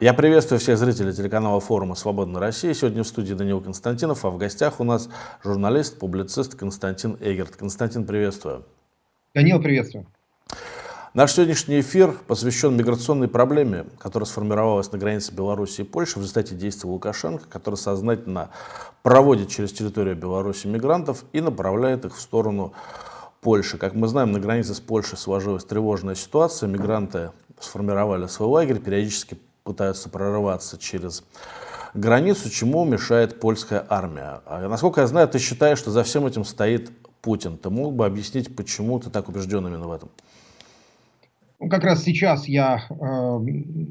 Я приветствую всех зрителей телеканала форума «Свободная Россия». Сегодня в студии Данил Константинов, а в гостях у нас журналист, публицист Константин Эгерт. Константин, приветствую. Данил, приветствую. Наш сегодняшний эфир посвящен миграционной проблеме, которая сформировалась на границе Беларуси и Польши в результате действий Лукашенко, который сознательно проводит через территорию Беларуси мигрантов и направляет их в сторону Польши. Как мы знаем, на границе с Польшей сложилась тревожная ситуация. Мигранты сформировали свой лагерь, периодически пытаются прорываться через границу, чему мешает польская армия. А, насколько я знаю, ты считаешь, что за всем этим стоит Путин. Ты мог бы объяснить, почему ты так убежден именно в этом? Ну, как раз сейчас я э,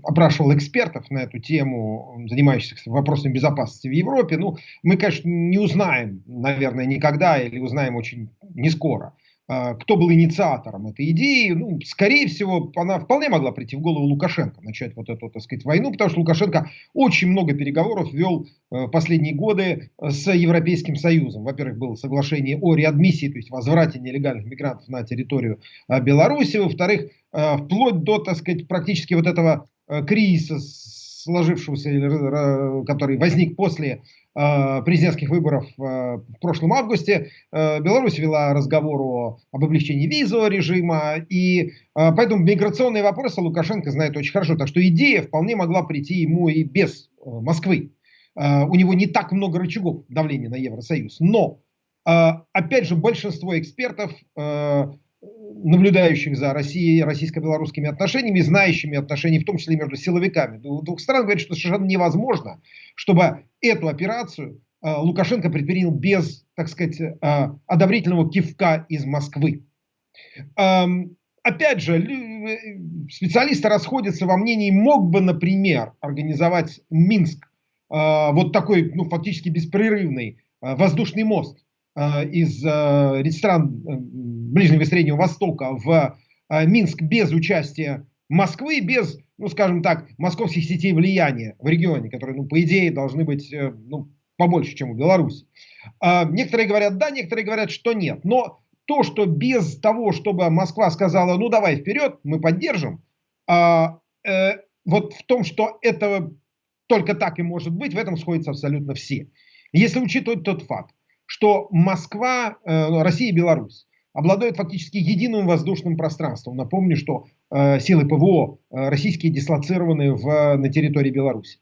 опрашивал экспертов на эту тему, занимающихся вопросами безопасности в Европе. Ну, мы, конечно, не узнаем, наверное, никогда или узнаем очень не скоро. Кто был инициатором этой идеи, ну, скорее всего, она вполне могла прийти в голову Лукашенко, начать вот эту, так сказать, войну, потому что Лукашенко очень много переговоров вел э, последние годы с Европейским Союзом. Во-первых, было соглашение о реадмиссии, то есть возврате нелегальных мигрантов на территорию э, Беларуси. Во-вторых, э, вплоть до, так сказать, практически вот этого кризиса, сложившегося, который возник после Э, президентских выборов э, в прошлом августе. Э, Беларусь вела разговор об облегчении визового режима, и поэтому миграционные вопросы Лукашенко знает очень хорошо. Так что идея вполне могла прийти ему и без Москвы. У него не так много рычагов давления на Евросоюз. Но, опять же, большинство экспертов наблюдающих за Россией, российско-белорусскими отношениями, знающими отношения, в том числе между силовиками двух стран, говорят, что совершенно невозможно, чтобы эту операцию э, Лукашенко предпринял без, так сказать, э, одобрительного кивка из Москвы. Эм, опять же, э, специалисты расходятся во мнении, мог бы, например, организовать Минск, вот такой, ну, фактически беспрерывный воздушный мост из э, Ближнего и Среднего Востока в э, Минск без участия Москвы, без, ну скажем так, московских сетей влияния в регионе, которые, ну, по идее, должны быть э, ну, побольше, чем у Беларуси. А, некоторые говорят да, некоторые говорят, что нет. Но то, что без того, чтобы Москва сказала, ну давай вперед, мы поддержим, а, э, вот в том, что это только так и может быть, в этом сходятся абсолютно все. Если учитывать тот факт, что Москва, э, Россия и Беларусь обладают фактически единым воздушным пространством. Напомню, что э, силы ПВО э, российские дислоцированы в, на территории Беларуси.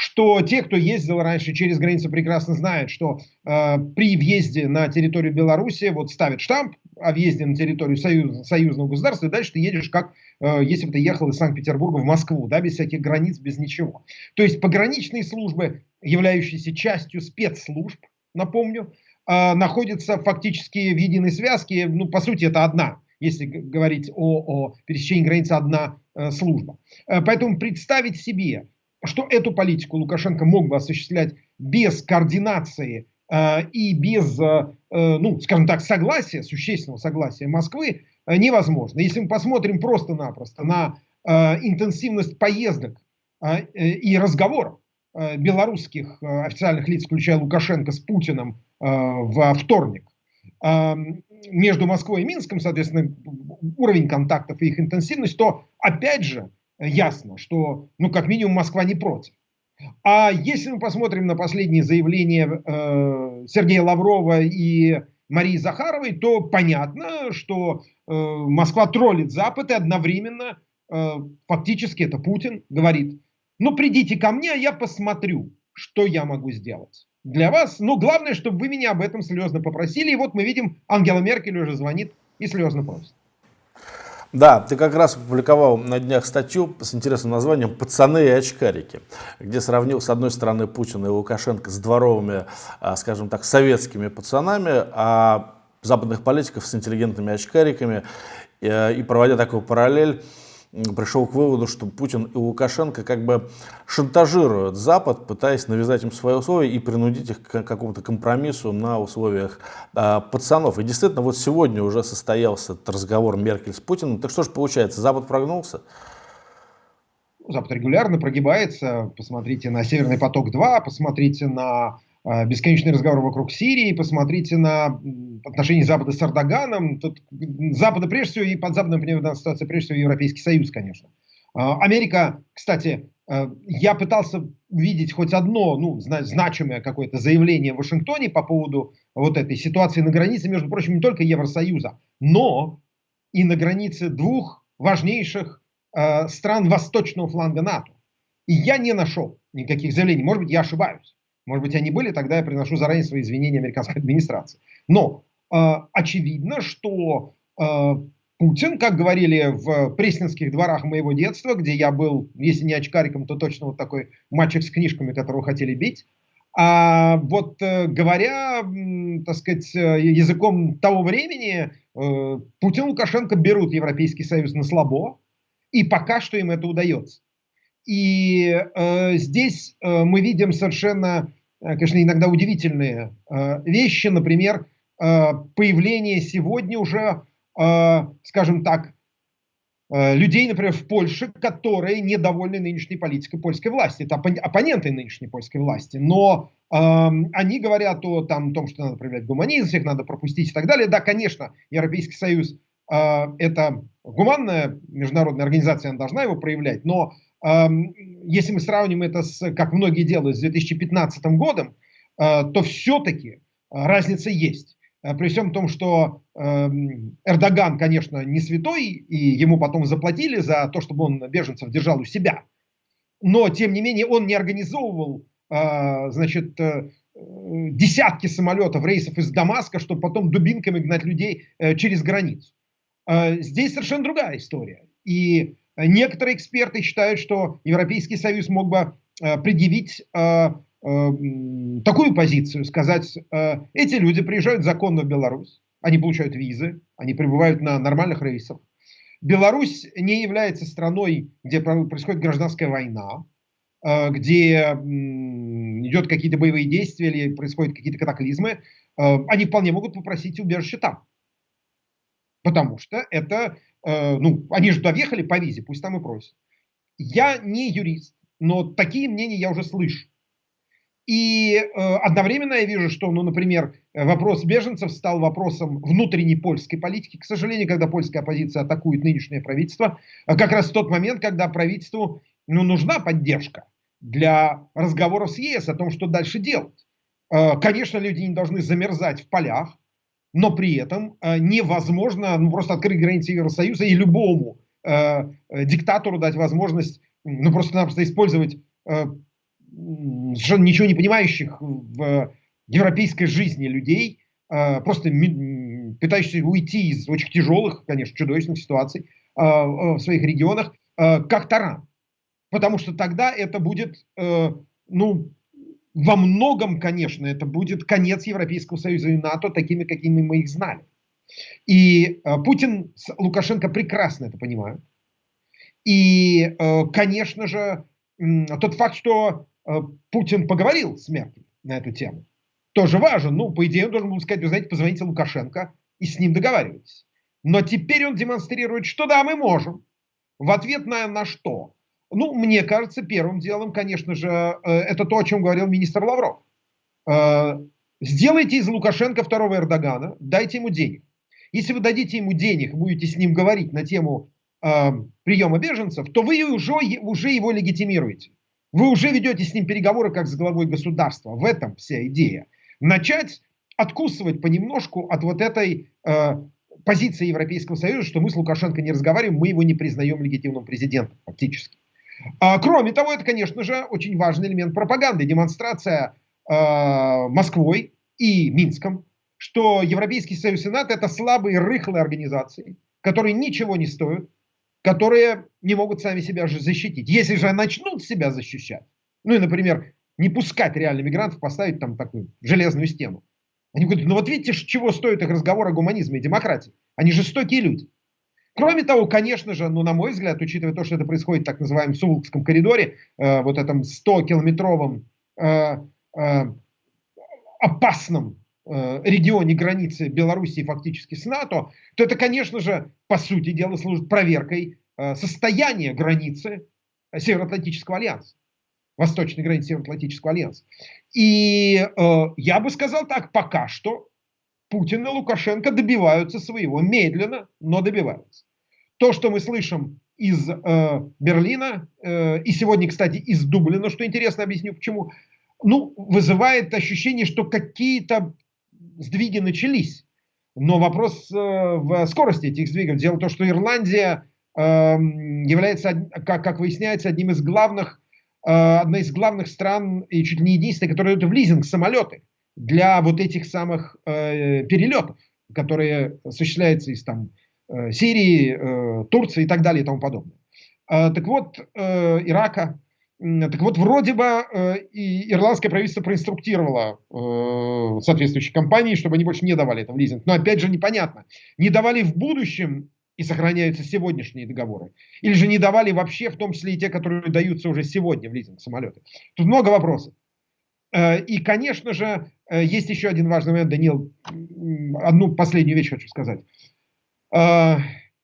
Что те, кто ездил раньше через границу, прекрасно знают, что э, при въезде на территорию Беларуси вот ставят штамп о въезде на территорию союз, союзного государства, и дальше ты едешь как э, если бы ты ехал из Санкт-Петербурга в Москву, да, без всяких границ, без ничего. То есть пограничные службы, являющиеся частью спецслужб, напомню, э, находятся фактически в единой связке. Ну, по сути, это одна, если говорить о, о пересечении границы, одна э, служба. Э, поэтому представить себе, что эту политику Лукашенко мог бы осуществлять без координации э, и без, э, э ну, скажем так, согласия, существенного согласия Москвы, э, невозможно. Если мы посмотрим просто-напросто на э, интенсивность поездок э, э и разговоров белорусских официальных лиц, включая Лукашенко с Путиным во вторник. А, между Москвой и Минском, соответственно, уровень контактов и их интенсивность, то опять же ясно, что, ну, как минимум, Москва не против. А если мы посмотрим на последние заявления э, Сергея Лаврова и Марии Захаровой, то понятно, что э, Москва троллит Запад и одновременно, э, фактически это Путин говорит, ну придите ко мне, а я посмотрю, что я могу сделать для вас. Но главное, чтобы вы меня об этом слезно попросили. И вот мы видим, Ангела Меркель уже звонит и слезно просит. Да, ты как раз опубликовал на днях статью с интересным названием «Пацаны и очкарики», где сравнил с одной стороны Путина и Лукашенко с дворовыми, а, скажем так, советскими пацанами, а западных политиков с интеллигентными очкариками, э, и проводя такую параллель, пришел к выводу, что Путин и Лукашенко как бы шантажируют Запад, пытаясь навязать им свои условия и принудить их к какому-то компромиссу на условиях а, пацанов. И действительно, вот сегодня уже состоялся разговор Меркель с Путиным. Так что же получается, Запад прогнулся? Запад регулярно прогибается. Посмотрите на «Северный поток-2», посмотрите на бесконечный разговор вокруг Сирии, посмотрите на отношения Запада с Эрдоганом. Тут Запада прежде всего и под Западом, в данной ситуации прежде всего Европейский Союз, конечно. А, Америка, кстати, Э, я пытался увидеть хоть одно, ну, значимое какое-то заявление в Вашингтоне по поводу вот этой ситуации на границе, между прочим, не только Евросоюза, но и на границе двух важнейших стран восточного фланга НАТО. И я не нашел никаких заявлений. Может быть, я ошибаюсь. Может быть, они были, тогда я приношу заранее свои извинения американской администрации. Но э, очевидно, что э, Путин, как говорили в пресненских дворах моего детства, где я был, если не очкариком, то точно вот такой мальчик с книжками, которого хотели бить. А вот э, говоря, так сказать, э, языком того времени, э, Путин и Лукашенко берут Европейский Союз на слабо, и пока что им это удается. И э, здесь э, мы видим совершенно, конечно, иногда удивительные э, вещи, например, э, появление сегодня уже Э, скажем так, э, людей, например, в Польше, которые недовольны нынешней политикой польской власти. Это оппоненты нынешней польской власти. Но э, они говорят о там, том, что надо проявлять гуманизм, всех надо пропустить и так далее. Да, конечно, Европейский Союз э, это гуманная международная организация, она должна его проявлять. Но э, если мы сравним это с, как многие делают, с 2015 годом, э, то все-таки разница есть. Э, при всем том, что э, Эрдоган, конечно, не святой, и ему потом заплатили за то, чтобы он беженцев держал у себя. Но, тем не менее, он не организовывал э, значит, э, десятки самолетов, рейсов из Дамаска, чтобы потом дубинками гнать людей э, через границу. Э, здесь совершенно другая история. И некоторые эксперты считают, что Европейский Союз мог бы э, предъявить э, Э, такую позицию, сказать, э, эти люди приезжают законно в Беларусь, они получают визы, они прибывают на нормальных рейсах. Беларусь не является страной, где происходит гражданская война, э, где идет какие-то боевые действия или происходят какие-то катаклизмы, они вполне могут попросить убежище там. Потому что это, ну, они же доехали по визе, пусть там и просят. Я не юрист, но такие мнения я уже слышу. И э, одновременно я вижу, что, ну, например, вопрос беженцев стал вопросом внутренней польской политики. К сожалению, когда польская оппозиция атакует нынешнее правительство, э, как раз в тот момент, когда правительству ну, нужна поддержка для разговоров с ЕС о том, что дальше делать. Э, конечно, люди не должны замерзать в полях, но при этом э, невозможно ну, просто открыть границы Евросоюза и любому э, диктатору дать возможность ну, просто-напросто использовать э, совершенно ничего не понимающих в европейской жизни людей, а, просто пытающихся уйти из очень тяжелых, конечно, чудовищных ситуаций а, а, в своих регионах, как таран. Потому что тогда это будет, э, ну, во многом, конечно, это будет конец Европейского Союза и НАТО такими, какими мы их знали. И Путин с Лукашенко прекрасно это понимают. И, э, конечно же, тот факт, что Э, Путин поговорил с Меркель на эту тему. Тоже важен. Ну, по идее, он должен был сказать, вы знаете, позвоните Лукашенко и с ним договаривайтесь. Но теперь он демонстрирует, что да, мы можем. В ответ на, на что? Ну, мне кажется, первым делом, конечно же, э, это то, о чем говорил министр Лавров. Э, сделайте из Лукашенко второго Эрдогана, дайте ему денег. Если вы дадите ему денег, будете с ним говорить на тему э, приема беженцев, то вы уже, уже его легитимируете. Вы уже ведете с ним переговоры как с главой государства. В этом вся идея. Начать откусывать понемножку от вот этой э, позиции Европейского Союза, что мы с Лукашенко не разговариваем, мы его не признаем легитимным президентом, фактически. А, кроме того, это, конечно же, очень важный элемент пропаганды, демонстрация э, Москвой и Минском, что Европейский Союз и НАТО это слабые, рыхлые организации, которые ничего не стоят, которые не могут сами себя же защитить. Если же начнут себя защищать, ну и, например, не пускать реально мигрантов, поставить там такую железную стену. Они говорят, ну вот видите, чего стоит их разговор о гуманизме и демократии. Они жестокие люди. Кроме того, конечно же, ну, на мой взгляд, учитывая то, что это происходит в так называемом Суволкском коридоре, э, вот этом 100-километровом э, э, опасном Э, регионе границы Белоруссии фактически с НАТО, то это, конечно же, по сути дела служит проверкой э, состояния границы Североатлантического альянса, восточной границы Североатлантического альянса. И э, я бы сказал так, пока что Путин и Лукашенко добиваются своего, медленно, но добиваются. То, что мы слышим из э, Берлина, э, и сегодня, кстати, из Дублина, что интересно, объясню почему, ну, вызывает ощущение, что какие-то сдвиги начались. Но вопрос э, в скорости этих сдвигов. Дело в том, что Ирландия э, является, как, как выясняется, одним из главных, э, одной из главных стран и чуть ли не единственной, которая дает в лизинг самолеты для вот этих самых э, перелетов, которые осуществляются из там, Сирии, э, Турции и так далее и тому подобное. Э, так вот, э, Ирака, так вот, вроде бы э, и ирландское правительство проинструктировало э, соответствующие компании, чтобы они больше не давали это в лизинг. Но опять же непонятно, не давали в будущем и сохраняются сегодняшние договоры, или же не давали вообще, в том числе и те, которые даются уже сегодня в лизинг самолеты. Тут много вопросов. Э, и, конечно же, э, есть еще один важный момент, Данил, одну последнюю вещь хочу сказать. Э,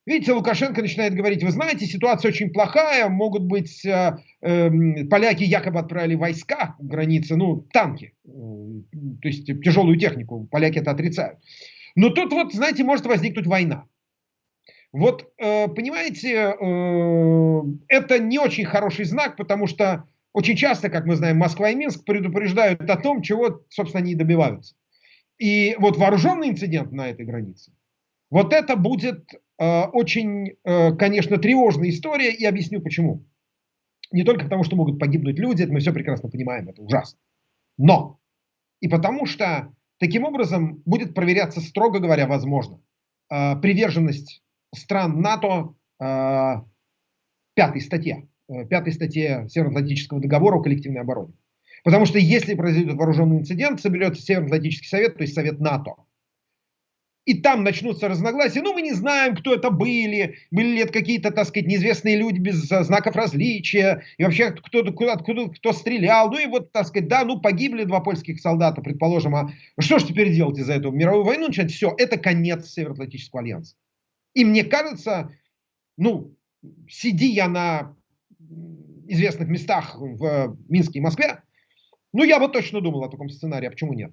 Видите, Лукашенко начинает говорить, вы знаете, ситуация очень плохая, могут быть, э, э, поляки якобы отправили войска к границе, ну, танки, э, то есть тяжелую технику, поляки это отрицают. Но тут вот, знаете, может возникнуть война. Вот, э, понимаете, э, это не очень хороший знак, потому что очень часто, как мы знаем, Москва и Минск предупреждают о том, чего, собственно, они добиваются. И вот вооруженный инцидент на этой границе, вот это будет э, очень, э, конечно, тревожная история, и объясню почему. Не только потому, что могут погибнуть люди, мы все прекрасно понимаем, это ужасно. Но и потому что таким образом будет проверяться, строго говоря, возможно, э, приверженность стран НАТО э, пятой статье, э, пятой статье Североатлантического договора о коллективной обороне. Потому что если произойдет вооруженный инцидент, соберется Североатлантический совет, то есть совет НАТО и там начнутся разногласия. Ну, мы не знаем, кто это были, были ли это какие-то, так сказать, неизвестные люди без знаков различия, и вообще кто, откуда, откуда, кто стрелял. Ну и вот, так сказать, да, ну погибли два польских солдата, предположим, а что же теперь делать из-за этого? Мировую войну начать? Все, это конец Североатлантического альянса. И мне кажется, ну, сиди я на известных местах в Минске и Москве, ну, я бы точно думал о таком сценарии, а почему нет?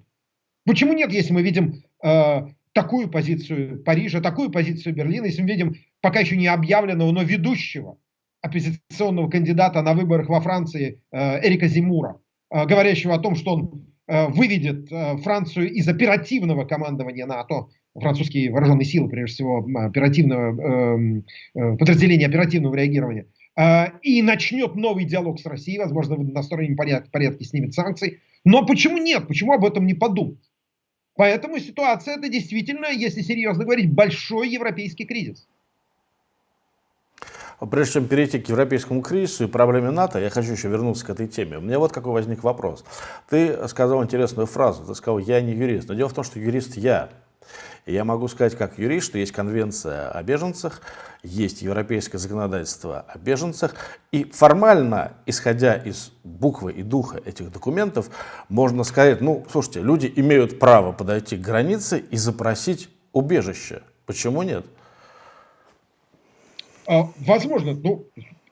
Почему нет, если мы видим э, такую позицию Парижа, такую позицию Берлина, если мы видим пока еще не объявленного, но ведущего оппозиционного кандидата на выборах во Франции э, Эрика Зимура, э, говорящего о том, что он э, выведет Францию из оперативного командования НАТО, французские вооруженные силы, прежде всего, оперативного, эм, подразделения оперативного реагирования, и начнет новый диалог с Россией, возможно, в одностороннем порядке снимет санкции. Но почему нет? Почему об этом не подумать? Поэтому ситуация это действительно, если серьезно говорить, большой европейский кризис. Прежде чем перейти к европейскому кризису и проблеме НАТО, я хочу еще вернуться к этой теме. У меня вот какой возник вопрос. Ты сказал интересную фразу, ты сказал, я не юрист. Но дело в том, что юрист я. Я могу сказать, как юрист, что есть конвенция о беженцах, есть европейское законодательство о беженцах, и формально, исходя из буквы и духа этих документов, можно сказать, ну, слушайте, люди имеют право подойти к границе и запросить убежище. Почему нет? А, возможно, ну,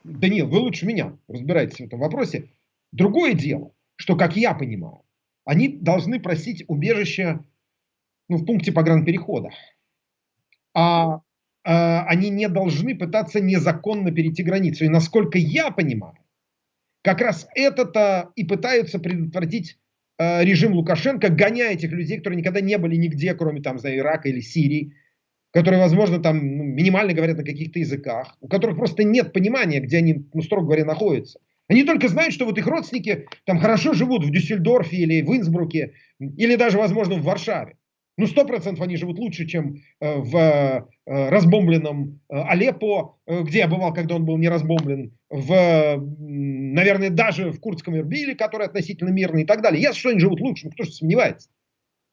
Данил, вы лучше меня разбираетесь в этом вопросе. Другое дело, что, как я понимаю, они должны просить убежище ну, в пункте погранперехода. А, а они не должны пытаться незаконно перейти границу. И насколько я понимаю, как раз это-то и пытаются предотвратить э, режим Лукашенко, гоняя этих людей, которые никогда не были нигде, кроме там, за Ирака или Сирии, которые, возможно, там ну, минимально говорят на каких-то языках, у которых просто нет понимания, где они, ну, строго говоря, находятся. Они только знают, что вот их родственники там хорошо живут в Дюссельдорфе или в Инсбруке, или даже, возможно, в Варшаве. Ну, сто процентов они живут лучше, чем э, в э, разбомбленном э, Алеппо, где я бывал, когда он был не разбомблен, в, наверное, даже в Курдском Ирбиле, который относительно мирный и так далее. Ясно, что они живут лучше, но кто же сомневается.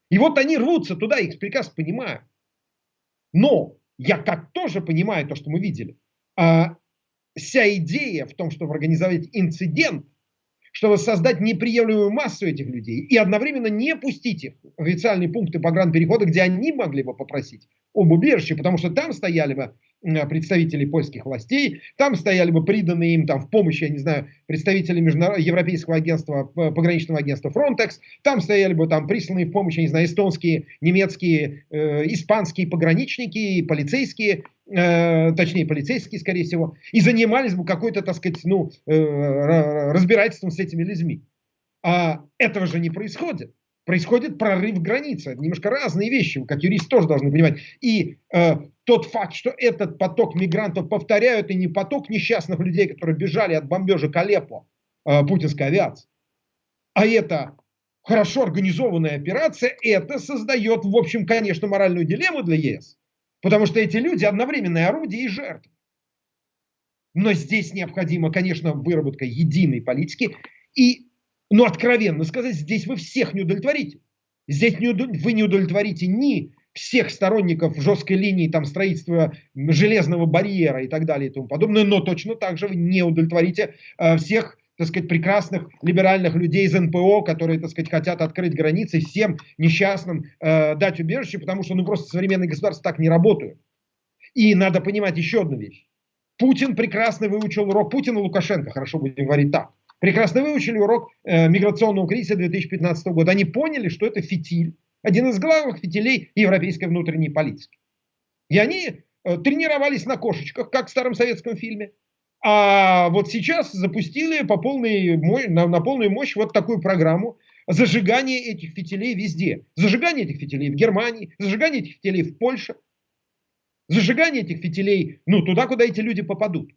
И вот они рвутся туда, их прекрасно понимаю. Но я как тоже понимаю то, что мы видели. А, вся идея в том, чтобы организовать инцидент, чтобы создать неприемлемую массу этих людей и одновременно не пустить их в официальные пункты погранперехода, где они могли бы попросить об убежище, потому что там стояли бы представителей польских властей, там стояли бы приданные им там в помощь, я не знаю, представители международного Европейского агентства, пограничного агентства Frontex, там стояли бы там присланные в помощь, я не знаю, эстонские, немецкие, э, испанские пограничники, полицейские, э, точнее полицейские, скорее всего, и занимались бы какой-то, так сказать, ну, э, разбирательством с этими людьми. А этого же не происходит происходит прорыв границы. Это немножко разные вещи, как юрист тоже должны понимать. И э, тот факт, что этот поток мигрантов, повторяю, это не поток несчастных людей, которые бежали от бомбежек Алеппо э, путинской авиации, а это хорошо организованная операция, это создает, в общем, конечно, моральную дилемму для ЕС. Потому что эти люди одновременные орудия и жертвы. Но здесь необходима, конечно, выработка единой политики. И но откровенно сказать, здесь вы всех не удовлетворите. Здесь не, вы не удовлетворите ни всех сторонников жесткой линии там, строительства железного барьера и так далее и тому подобное, но точно так же вы не удовлетворите э, всех так сказать, прекрасных либеральных людей из НПО, которые, так сказать, хотят открыть границы, всем несчастным э, дать убежище, потому что, ну, просто современные государства так не работают. И надо понимать еще одну вещь. Путин прекрасно выучил урок Путина Лукашенко, хорошо будем говорить так прекрасно выучили урок э, миграционного кризиса 2015 года. Они поняли, что это фитиль, один из главных фитилей европейской внутренней политики. И они э, тренировались на кошечках, как в старом советском фильме. А вот сейчас запустили по полной, на, на полную мощь вот такую программу зажигания этих фитилей везде. Зажигание этих фитилей в Германии, зажигание этих фитилей в Польше, зажигание этих фитилей ну, туда, куда эти люди попадут.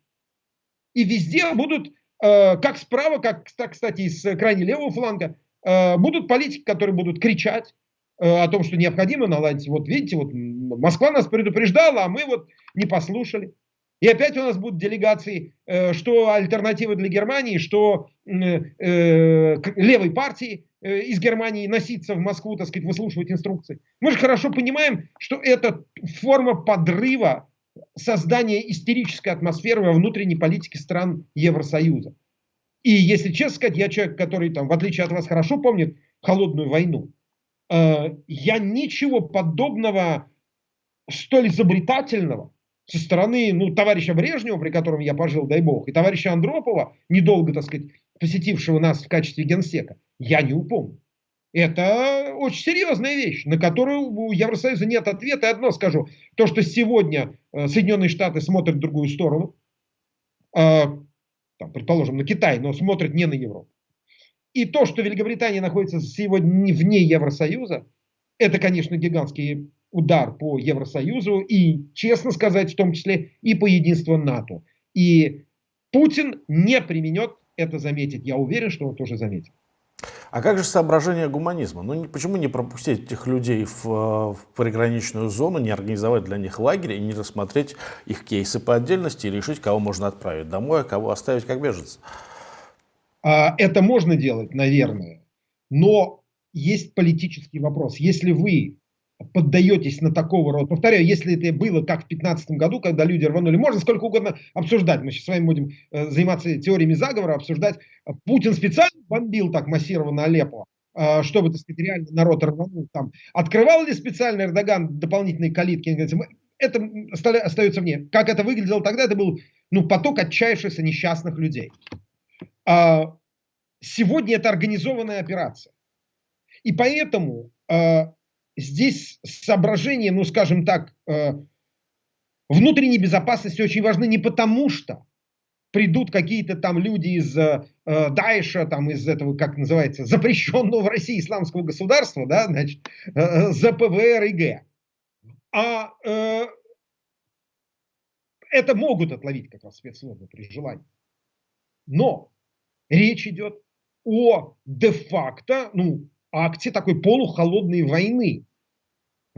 И везде будут как справа, как, кстати, из крайне левого фланга, э, будут политики, которые будут кричать э, о том, что необходимо наладить. Вот видите, вот Москва нас предупреждала, а мы вот не послушали. И опять у нас будут делегации, что альтернативы для Германии, что левой партии из Германии носиться в Москву, так сказать, выслушивать инструкции. Мы же хорошо понимаем, что это форма подрыва создание истерической атмосферы во внутренней политике стран Евросоюза. И если честно сказать, я человек, который там, в отличие от вас, хорошо помнит холодную войну. Э, я ничего подобного столь изобретательного со стороны ну, товарища Брежнева, при котором я пожил, дай бог, и товарища Андропова, недолго, так сказать, посетившего нас в качестве генсека, я не упомню. Это очень серьезная вещь, на которую у Евросоюза нет ответа. И одно скажу, то, что сегодня Соединенные Штаты смотрят в другую сторону, э, там, предположим, на Китай, но смотрят не на Европу. И то, что Великобритания находится сегодня вне Евросоюза, это, конечно, гигантский удар по Евросоюзу и, честно сказать, в том числе и по единству НАТО. И Путин не применет это заметить. Я уверен, что он тоже заметит. А как же соображение гуманизма? Ну почему не пропустить этих людей в, в приграничную зону, не организовать для них лагерь и не рассмотреть их кейсы по отдельности и решить, кого можно отправить домой, а кого оставить как беженца? А, это можно делать, наверное, но есть политический вопрос. Если вы поддаетесь на такого рода. Повторяю, если это было как в 2015 году, когда люди рванули, можно сколько угодно обсуждать. Мы сейчас с вами будем э, заниматься теориями заговора, обсуждать. Путин специально бомбил так массированно Алеппо, э, чтобы, так сказать, реально народ рванул там. Открывал ли специально Эрдоган дополнительные калитки? Это остается мне. Как это выглядело тогда? Это был ну, поток отчаявшихся несчастных людей. А сегодня это организованная операция. И поэтому э, здесь соображения, ну скажем так, э, внутренней безопасности очень важны не потому, что придут какие-то там люди из э, Даиша, там из этого, как называется, запрещенного в России исламского государства, да, значит, э, э ЗПВР и Г. А э, это могут отловить как раз спецслужбы при желании. Но речь идет о де-факто, ну, акте такой полухолодной войны.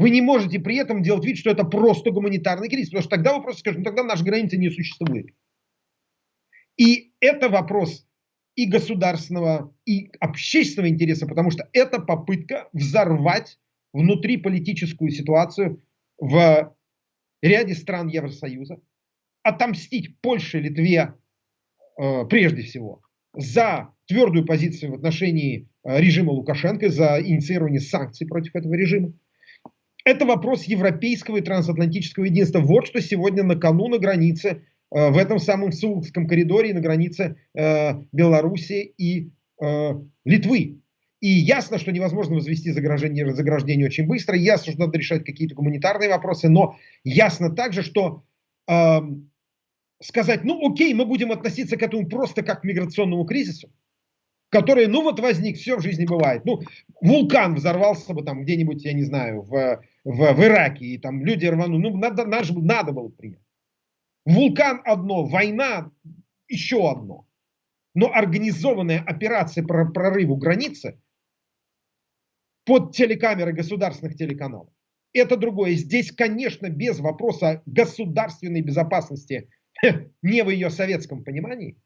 Вы не можете при этом делать вид, что это просто гуманитарный кризис, потому что тогда вы просто скажете, ну тогда нашей границы не существует. И это вопрос и государственного, и общественного интереса, потому что это попытка взорвать внутриполитическую ситуацию в ряде стран Евросоюза, отомстить Польше, Литве э, прежде всего за твердую позицию в отношении э, режима Лукашенко, за инициирование санкций против этого режима. Это вопрос европейского и трансатлантического единства. Вот что сегодня на кону на границе, э, в этом самом Сулском коридоре, на границе э, Беларуси и э, Литвы. И ясно, что невозможно возвести заграждение, заграждение очень быстро, ясно, что надо решать какие-то гуманитарные вопросы, но ясно также, что э, сказать, ну окей, мы будем относиться к этому просто как к миграционному кризису, который, ну вот возник, все в жизни бывает. Ну, вулкан взорвался бы там где-нибудь, я не знаю, в, в, в Ираке, и там люди рванули, ну надо, надо, надо было принять. Вулкан одно, война еще одно. Но организованная операция по прорыву границы под телекамеры государственных телеканалов. Это другое. Здесь, конечно, без вопроса государственной безопасности, не в ее советском понимании,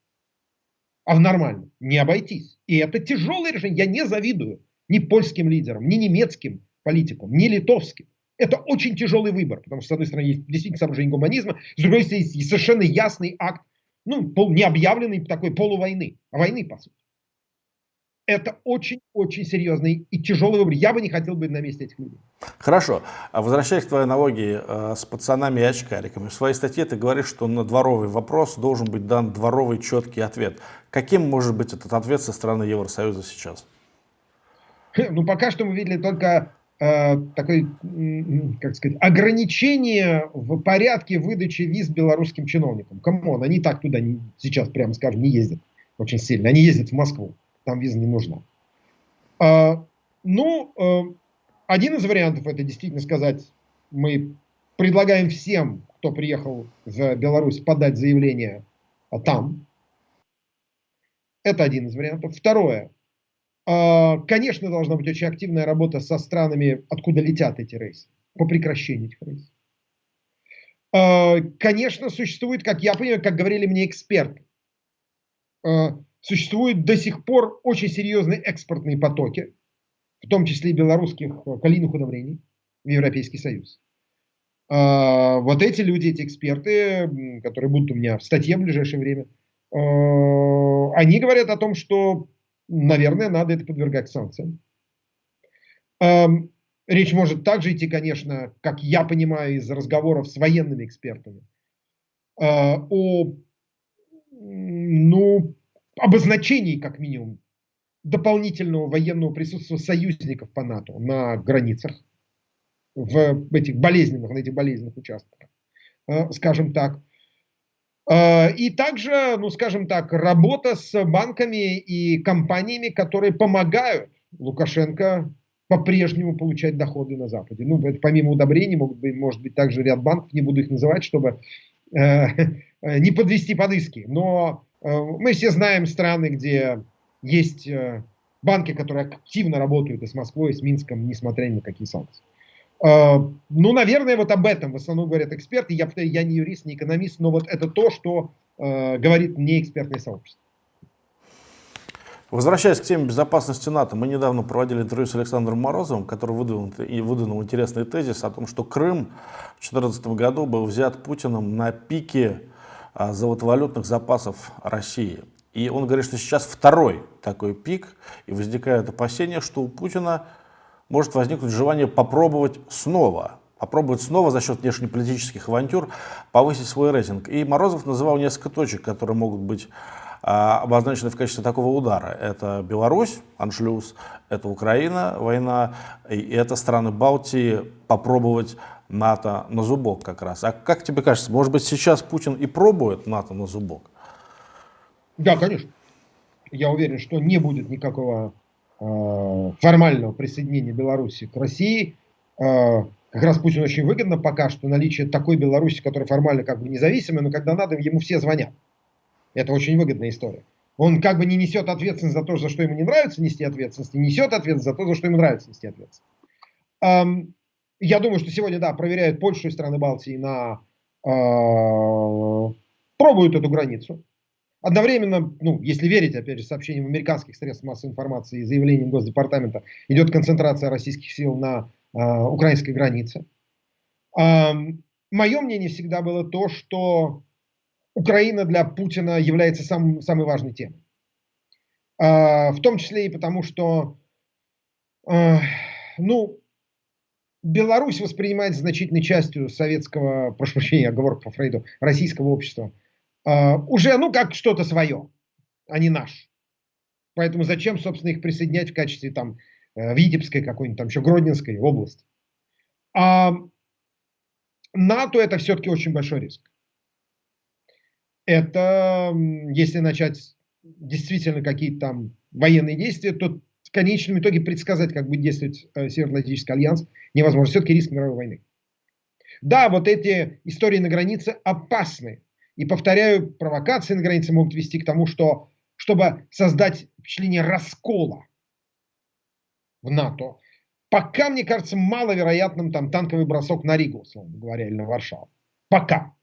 а в нормальном, не обойтись. И это тяжелое решение. Я не завидую ни польским лидерам, ни немецким политикам, ни литовским. Это очень тяжелый выбор, потому что, с одной стороны, есть действительно соображение гуманизма, с другой стороны, есть совершенно ясный акт, ну, пол, не объявленный такой полувойны, а войны, по сути это очень-очень серьезный и тяжелый выбор. Я бы не хотел быть на месте этих людей. Хорошо. А возвращаясь к твоей аналогии э, с пацанами и очкариками. В своей статье ты говоришь, что на дворовый вопрос должен быть дан дворовый четкий ответ. Каким может быть этот ответ со стороны Евросоюза сейчас? Ну, пока что мы видели только такое, как сказать, ограничение в порядке выдачи виз белорусским чиновникам. Come on, они так туда не, сейчас, прямо скажем, не ездят очень сильно. Они ездят в Москву там виза не нужна. А, ну, а, один из вариантов это действительно сказать, мы предлагаем всем, кто приехал в Беларусь, подать заявление там. Это один из вариантов. Второе. А, конечно, должна быть очень активная работа со странами, откуда летят эти рейсы, по прекращению этих рейсов. А, конечно, существует, как я понимаю, как говорили мне эксперты, а, существуют до сих пор очень серьезные экспортные потоки, в том числе и белорусских калийных удобрений в Европейский Союз. Вот эти люди, эти эксперты, которые будут у меня в статье в ближайшее время, они говорят о том, что, наверное, надо это подвергать санкциям. А, речь может также идти, конечно, как я понимаю из разговоров с военными экспертами, о ну, обозначений, как минимум, дополнительного военного присутствия союзников по НАТО на границах, в этих болезненных, на этих болезненных участках, э, скажем так. Э, и также, ну скажем так, работа с банками и компаниями, которые помогают Лукашенко по-прежнему получать доходы на Западе. Ну, помимо удобрений, могут быть, может быть также ряд банков, не буду их называть, чтобы э, не подвести под иски. Но Э, мы все знаем страны, где есть э, банки, которые активно работают и с Москвой, и с Минском, несмотря ни на какие санкции. Э, ну, наверное, вот об этом в основном говорят эксперты. Я, я не юрист, не экономист, но вот это то, что говорит мне экспертное сообщество. Возвращаясь к теме безопасности НАТО, мы недавно проводили интервью с Александром Морозовым, который выдвинул, и выдвинул интересный тезис о том, что Крым в 2014 году был взят Путиным на пике а, золотовалютных запасов России. И он говорит, что сейчас второй такой пик, и возникает опасение, что у Путина может возникнуть желание попробовать снова, попробовать снова за счет внешнеполитических авантюр повысить свой рейтинг. И Морозов называл несколько точек, которые могут быть а, обозначены в качестве такого удара. Это Беларусь, аншлюз, это Украина, война, и это страны Балтии попробовать НАТО на зубок как раз. А как тебе кажется, может быть сейчас Путин и пробует НАТО на зубок? Да, конечно. Я уверен, что не будет никакого формального присоединения Беларуси к России. Э, как раз Путин очень выгодно пока что наличие такой Беларуси, которая формально как бы независимая, но когда надо, ему все звонят. Это очень выгодная история. Он как бы не несет ответственность за то, за что ему не нравится нести ответственность, несет ответственность за то, за что ему нравится нести ответственность. Эм, я думаю, что сегодня, да, проверяют Польшу и страны Балтии на... Э, пробуют эту границу. Одновременно, ну, если верить, опять же, сообщениям американских средств массовой информации и заявлениям Госдепартамента, идет концентрация российских сил на э, украинской границе. Э, мое мнение всегда было то, что Украина для Путина является самым, самой важной темой. Э, в том числе и потому, что, э, ну, Беларусь воспринимается значительной частью советского, прошу прощения, оговорка по Фрейду, российского общества, уже, ну, как что-то свое, а не наш. Поэтому зачем, собственно, их присоединять в качестве там э, Витебской какой-нибудь там еще Гродненской области. А НАТО это все-таки очень большой риск. Это, если начать действительно какие-то там военные действия, то в конечном итоге предсказать, как будет действовать э, Североатлантический альянс, невозможно. Все-таки риск мировой войны. Да, вот эти истории на границе опасны. И повторяю, провокации на границе могут вести к тому, что чтобы создать впечатление раскола в НАТО, пока, мне кажется, маловероятным там танковый бросок на Ригу, условно говоря, или на Варшаву. Пока.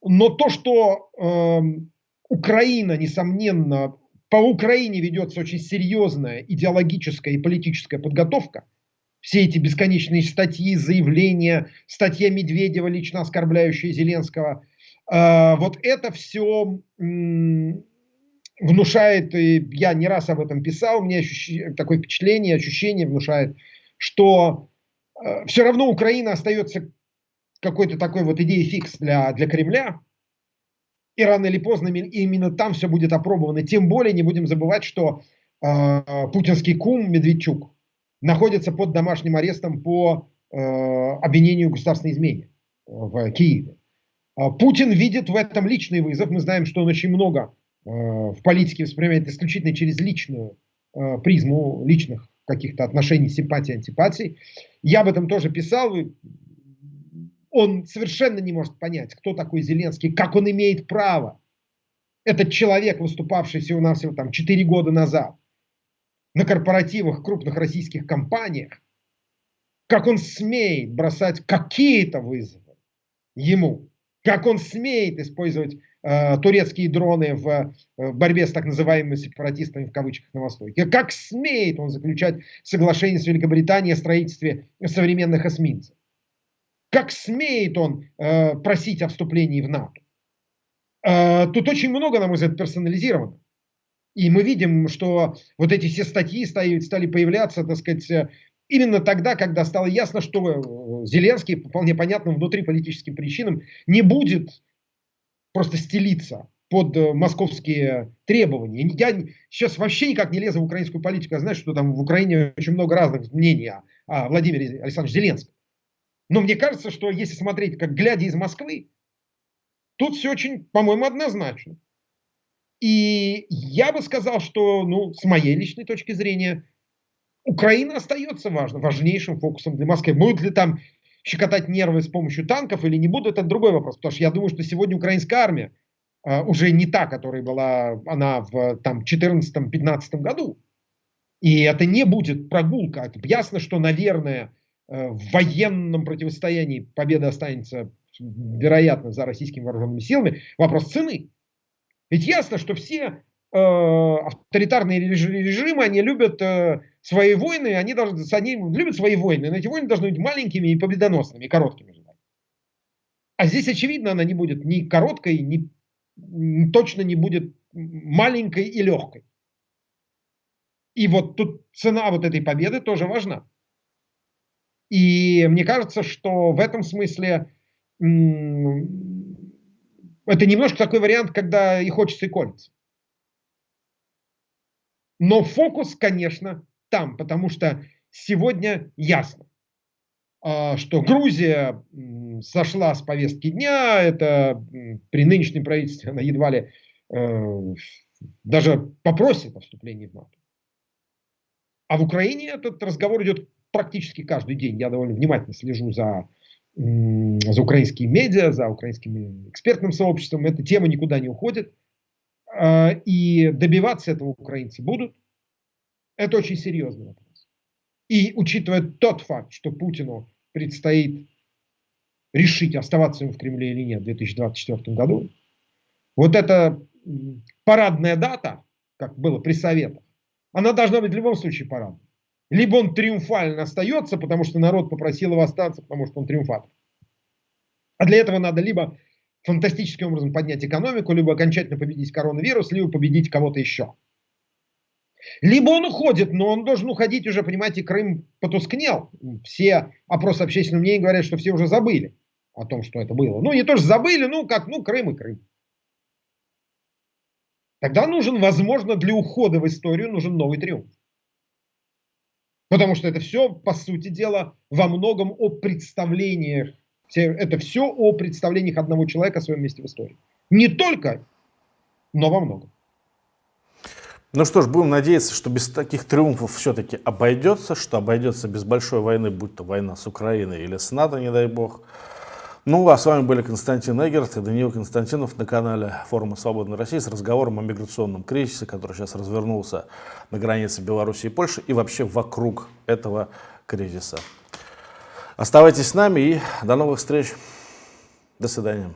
Но то, что э, Украина, несомненно, по Украине ведется очень серьезная идеологическая и политическая подготовка, все эти бесконечные статьи, заявления, статья Медведева, лично оскорбляющая Зеленского, э, вот это все внушает, и я не раз об этом писал, у меня ощущ... такое впечатление, ощущение внушает, что э, все равно Украина остается какой-то такой вот идеей фикс для, для Кремля, и рано или поздно именно там все будет опробовано. Тем более не будем забывать, что э, путинский кум Медведчук находится под домашним арестом по э, обвинению в государственной измене в Киеве. А Путин видит в этом личный вызов. Мы знаем, что он очень много э, в политике воспринимает исключительно через личную э, призму личных каких-то отношений, симпатий, антипатий. Я об этом тоже писал он совершенно не может понять, кто такой Зеленский, как он имеет право. Этот человек, выступавший всего-навсего там 4 года назад на корпоративах крупных российских компаниях, как он смеет бросать какие-то вызовы ему, как он смеет использовать э, турецкие дроны в, э, в борьбе с так называемыми сепаратистами в кавычках на Востоке, как смеет он заключать соглашение с Великобританией о строительстве современных эсминцев. Как смеет он э, просить о вступлении в НАТО? Э, тут очень много, на мой взгляд, персонализировано. И мы видим, что вот эти все статьи стали, стали появляться, так сказать, э, именно тогда, когда стало ясно, что э, Зеленский, по вполне понятным внутриполитическим причинам, не будет просто стелиться под э, московские требования. Я сейчас вообще никак не лезу в украинскую политику. Я знаю, что там в Украине очень много разных мнений о, о Владимире Александровиче Зеленском. Но мне кажется, что если смотреть, как глядя из Москвы, тут все очень, по-моему, однозначно. И я бы сказал, что, ну, с моей личной точки зрения, Украина остается важным, важнейшим фокусом для Москвы. Будут ли там щекотать нервы с помощью танков или не будут, это другой вопрос. Потому что я думаю, что сегодня украинская армия э, уже не та, которая была она в там, 14-15 году. И это не будет прогулка. Это ясно, что, наверное, Э, в военном противостоянии победа останется, вероятно, за российскими вооруженными силами, вопрос цены. Ведь ясно, что все э, авторитарные режимы, они любят э, свои войны, они, должны, они любят свои войны, но эти войны должны быть маленькими и победоносными, и короткими. А здесь, очевидно, она не будет ни короткой, ни, точно не будет маленькой и легкой. И вот тут цена вот этой победы тоже важна. И мне кажется, что в этом смысле это немножко такой вариант, когда и хочется, и колется. Но фокус, конечно, там, потому что сегодня ясно, а, что Грузия сошла с повестки дня, это при нынешнем правительстве она едва ли э, даже попросит о вступлении в НАТО. А в Украине этот разговор идет практически каждый день. Я довольно внимательно слежу за, за украинскими медиа, за украинским экспертным сообществом. Эта тема никуда не уходит. А, и добиваться этого украинцы будут. Это очень серьезный вопрос. И учитывая тот факт, что Путину предстоит решить, оставаться ему в Кремле или нет в 2024 году, вот эта парадная дата, как было при Советах, она должна быть в любом случае парадной. Либо он триумфально остается, потому что народ попросил его остаться, потому что он триумфатор. А для этого надо либо фантастическим образом поднять экономику, либо окончательно победить коронавирус, либо победить кого-то еще. Либо он уходит, но он должен уходить уже, понимаете, Крым потускнел. Все опросы общественного мнения говорят, что все уже забыли о том, что это было. Ну, не то, что забыли, ну, как, ну, Крым и Крым. Тогда нужен, возможно, для ухода в историю нужен новый триумф. Потому что это все, по сути дела, во многом о представлениях. Это все о представлениях одного человека о своем месте в истории. Не только, но во многом. Ну что ж, будем надеяться, что без таких триумфов все-таки обойдется, что обойдется без большой войны, будь то война с Украиной или с НАТО, не дай бог. Ну, а с вами были Константин Эгерт и Даниил Константинов на канале форума «Свободной России» с разговором о миграционном кризисе, который сейчас развернулся на границе Беларуси и Польши и вообще вокруг этого кризиса. Оставайтесь с нами и до новых встреч. До свидания.